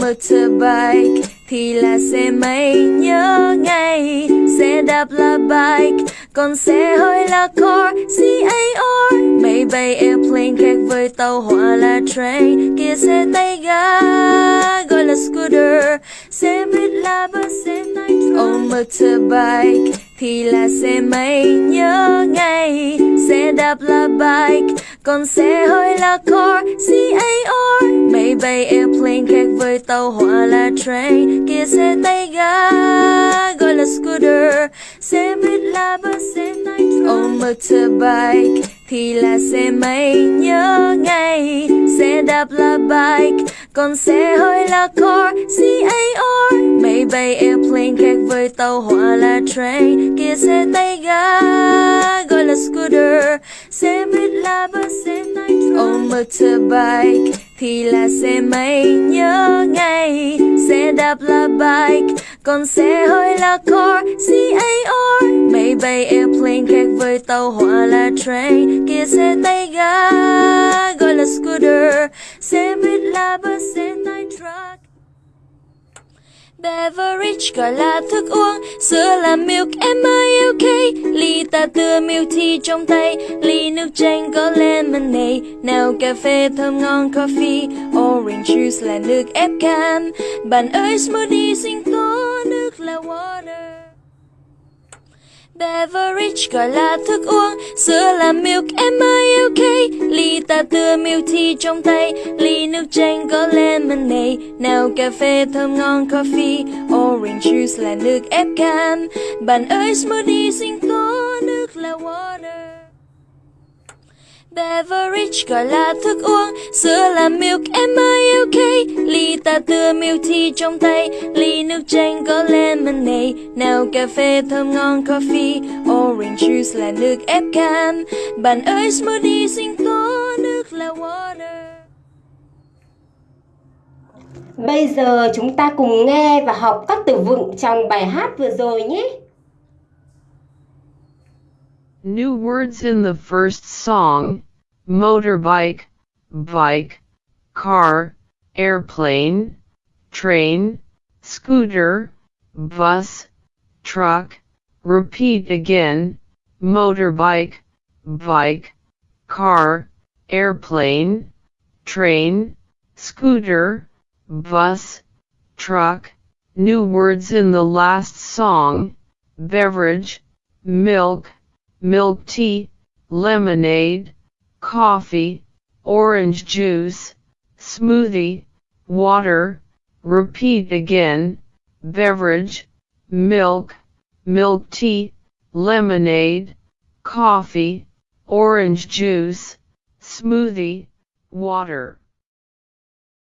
motorbike thì là xe máy nhớ ngay. Xe đạp là bike, còn xe hơi là car C-A-R máy bay airplane khác với tàu hỏa là train. Kia xe tay ga, gọi là scooter. Xe buýt là bus, xe nitro oh motorbike thì là xe máy nhớ ngay. Xe đạp là bike, còn xe hơi là car C-A-R máy bay airplane đôi tàu hỏa là train. Kia xe tay ga, gọi là scooter. Xe buýt là bus, xe nitro oh motorbike thì là xe máy, nhớ ngay. Xe đạp là bike, còn xe hơi là car. C-A-R máy bay airplane khác với tàu hỏa là train. Kia xe tay ga, gọi là scooter. Xe buýt là bus, xe nitro oh motorbike thì là xe máy, nhớ ngay xe đạp là bike, còn xe hơi là car C-A-R máy bay airplane khác với tàu hỏa là train, kia xe tay ga, gọi là scooter. Xe buýt là bus, xe nitro Beverage gọi là thức uống, Sữa là milk M-I-L-K Ly ta tưa milk tea trong tay. Ly nước chanh có lemonade. Nào cà phê thơm ngon, coffee. Orange juice là nước ép cam. Bạn ơi, smoothie xin có Nước là water. Beverage gọi là thức uống. Sữa là milk M-I-L-K Ly ta tưa milk tea trong tay. Ly nước chanh có lemonade. Nào cà phê thơm ngon, coffee. Orange juice là nước ép cam. Bạn ơi, smoothie sinh tố Nước là water. Beverage gọi là thức uống, Sữa là milk M-I-L-K Ly ta tưa milk tea trong tay. Ly nước chanh có lemonade. Nào cà phê thơm ngon, coffee. Orange juice là nước ép cam. Bạn ơi, smoothie xinh có Nước là water. Bây giờ chúng ta cùng nghe và học các từ vựng trong bài hát vừa rồi nhé. New words in the first song motorbike, bike, car, airplane, train, scooter, bus, truck. Repeat again motorbike, bike, car, airplane, train, scooter, bus, truck. New words in the last song beverage, milk, milk tea, lemonade, coffee, orange juice, smoothie, water. Repeat again beverage, milk, milk tea, lemonade, coffee, orange juice, smoothie, water.